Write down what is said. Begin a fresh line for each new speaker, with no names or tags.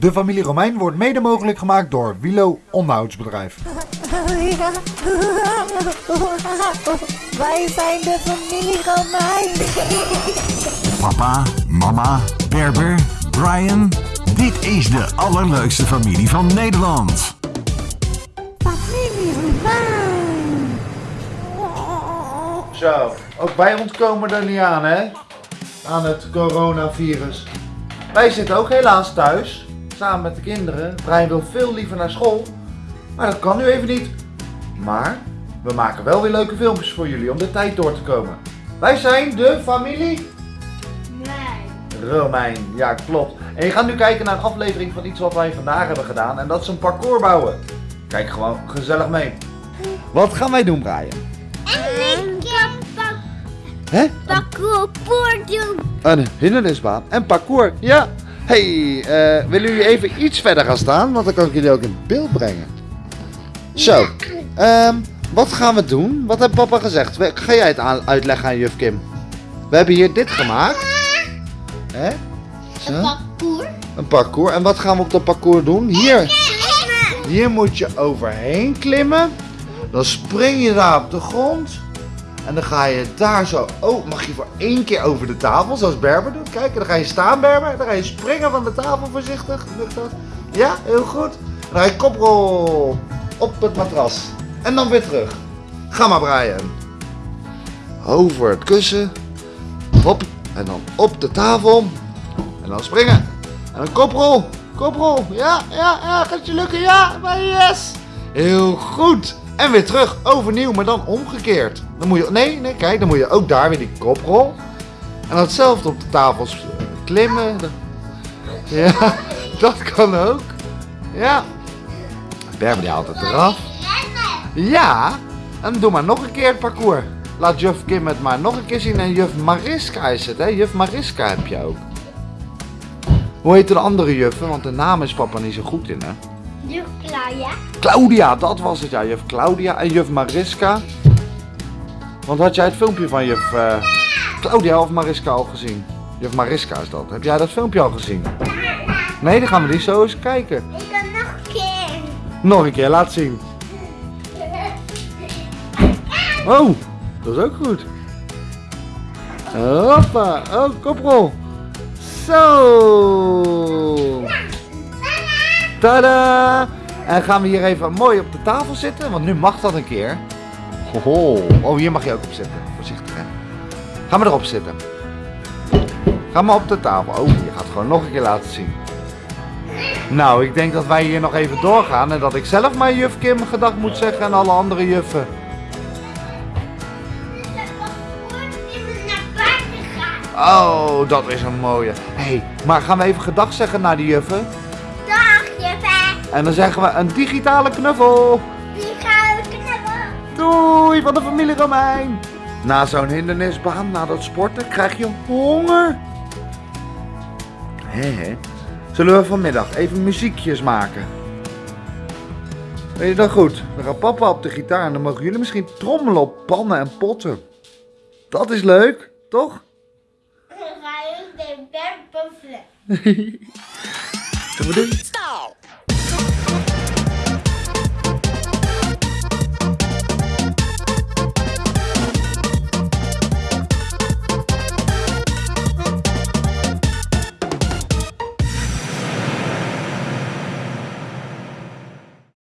De familie Romein wordt mede mogelijk gemaakt door Wilo Onderhoudsbedrijf.
Ja. Wij zijn de familie Romein.
Papa, mama, Berber, Brian. Dit is de allerleukste familie van Nederland.
Familie Romein.
Zo, ook wij ontkomen er niet aan, hè? Aan het coronavirus. Wij zitten ook helaas thuis, samen met de kinderen. Brian wil veel liever naar school, maar dat kan nu even niet. Maar we maken wel weer leuke filmpjes voor jullie om de tijd door te komen. Wij zijn de familie Romein. Ja, klopt. En je gaat nu kijken naar een aflevering van iets wat wij vandaag hebben gedaan. En dat is een parcours bouwen. Kijk gewoon gezellig mee. Wat gaan wij doen, Brian?
En ik kan pak
Hè?
parcours doen.
Een hindernisbaan en parcours. Ja. Hey, eh, willen jullie even iets verder gaan staan? Want dan kan ik jullie ook in beeld brengen. Zo. ehm, wat gaan we doen? Wat heeft papa gezegd? Ga jij het uitleggen aan juf Kim? We hebben hier dit gemaakt. Hè? Zo.
Parcours.
Een parcours. En wat gaan we op dat parcours doen? Hier. Hier moet je overheen klimmen. Dan spring je daar op de grond. En dan ga je daar zo. Oh, mag je voor één keer over de tafel, zoals Berber doet. Kijk, dan ga je staan, Berber. Dan ga je springen van de tafel voorzichtig. Lukt dat? Ja, heel goed. Dan ga je koprol op het matras. En dan weer terug. Ga maar, Brian. Over het kussen. Hop. En dan op de tafel. En dan springen. En een koprol. Koprol. Ja, ja, ja. Gaat je lukken? Ja. Yes. Heel goed. En weer terug. Overnieuw, maar dan omgekeerd. Dan moet je... Nee, nee, kijk. Dan moet je ook daar weer die koprol. En dan hetzelfde op de tafels eh, klimmen. Ja, dat kan ook. Ja. Berber die haalt het eraf. Ja. En doe maar nog een keer het parcours. Laat juf Kim het maar nog een keer zien. En juf Mariska is het, hè? Juf Mariska heb je ook. Hoe heet de andere juffen? Want de naam is papa niet zo goed in, hè?
Juf Claudia.
Claudia, dat was het, ja. Juf Claudia en juf Mariska. Want had jij het filmpje van juf eh, Claudia of Mariska al gezien? Juf Mariska is dat. Heb jij dat filmpje al gezien? Nee, dan gaan we die zo eens kijken.
Ik kan nog een keer.
Nog een keer, laat zien. Oh, dat is ook goed. Hoppa, oh, koprol. Zo. Tada. En gaan we hier even mooi op de tafel zitten, want nu mag dat een keer. Hoho. Oh, hier mag je ook op zitten. Voorzichtig, hè. Ga maar erop zitten. Ga maar op de tafel. Oh, je gaat het gewoon nog een keer laten zien. Nou, ik denk dat wij hier nog even doorgaan en dat ik zelf maar juf Kim gedag moet zeggen en alle andere juffen.
Het parcours is naar buiten gaan.
Oh, dat is een mooie. Hé, hey, maar gaan we even gedag zeggen naar die juffen? En dan zeggen we een digitale knuffel.
We knuffelen.
Doei van de familie Romein. Na zo'n hindernisbaan, na dat sporten, krijg je honger. Hé, hé. Zullen we vanmiddag even muziekjes maken? Weet je dat goed? Dan gaat papa op de gitaar en dan mogen jullie misschien trommelen op pannen en potten. Dat is leuk, toch?
Dan ga je de berg buffelen.
Zullen we doen?
Stop.